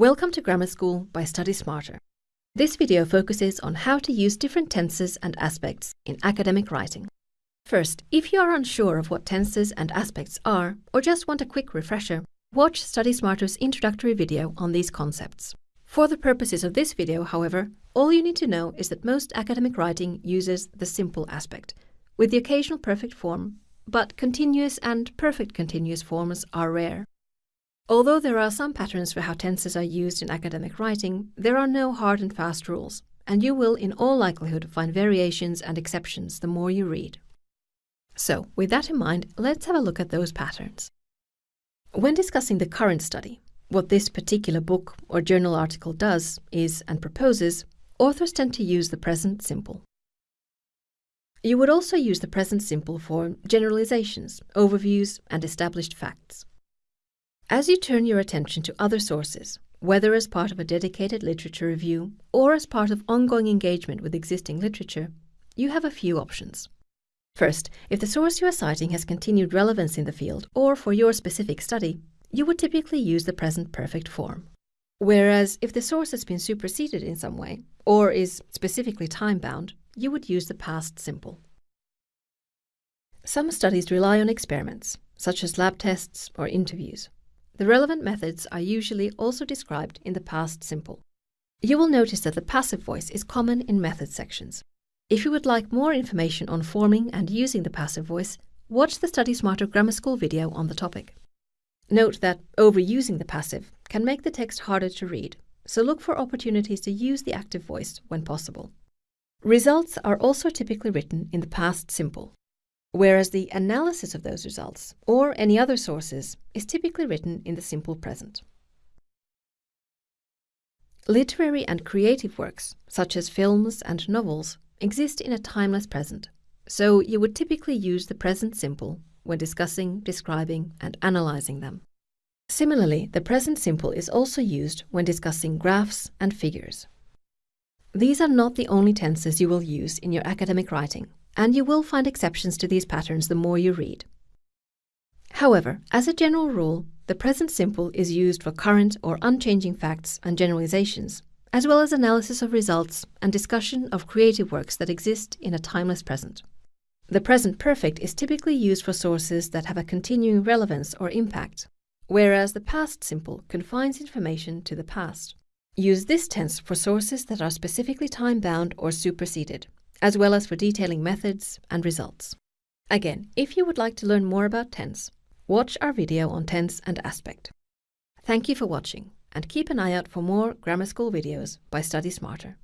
Welcome to Grammar School by Study Smarter. This video focuses on how to use different tenses and aspects in academic writing. First, if you are unsure of what tenses and aspects are, or just want a quick refresher, watch Study Smarter's introductory video on these concepts. For the purposes of this video, however, all you need to know is that most academic writing uses the simple aspect, with the occasional perfect form, but continuous and perfect continuous forms are rare. Although there are some patterns for how tenses are used in academic writing, there are no hard and fast rules, and you will in all likelihood find variations and exceptions the more you read. So, with that in mind, let's have a look at those patterns. When discussing the current study, what this particular book or journal article does is and proposes, authors tend to use the present simple. You would also use the present simple for generalizations, overviews, and established facts. As you turn your attention to other sources, whether as part of a dedicated literature review or as part of ongoing engagement with existing literature, you have a few options. First, if the source you are citing has continued relevance in the field or for your specific study, you would typically use the present perfect form. Whereas if the source has been superseded in some way or is specifically time-bound, you would use the past simple. Some studies rely on experiments, such as lab tests or interviews. The relevant methods are usually also described in the past simple. You will notice that the passive voice is common in method sections. If you would like more information on forming and using the passive voice, watch the Study Smarter Grammar School video on the topic. Note that overusing the passive can make the text harder to read, so look for opportunities to use the active voice when possible. Results are also typically written in the past simple, whereas the analysis of those results, or any other sources, is typically written in the simple present. Literary and creative works, such as films and novels, exist in a timeless present, so you would typically use the present simple when discussing, describing, and analyzing them. Similarly, the present simple is also used when discussing graphs and figures. These are not the only tenses you will use in your academic writing, and you will find exceptions to these patterns the more you read. However, as a general rule, the present simple is used for current or unchanging facts and generalizations, as well as analysis of results and discussion of creative works that exist in a timeless present. The present perfect is typically used for sources that have a continuing relevance or impact, whereas the past simple confines information to the past. Use this tense for sources that are specifically time-bound or superseded, as well as for detailing methods and results. Again, if you would like to learn more about tense, watch our video on tense and aspect. Thank you for watching, and keep an eye out for more grammar school videos by Study Smarter.